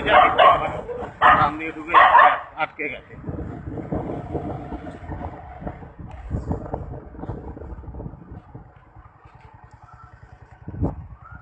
ঢুকে যায় ঢুকে আটকে গেছে।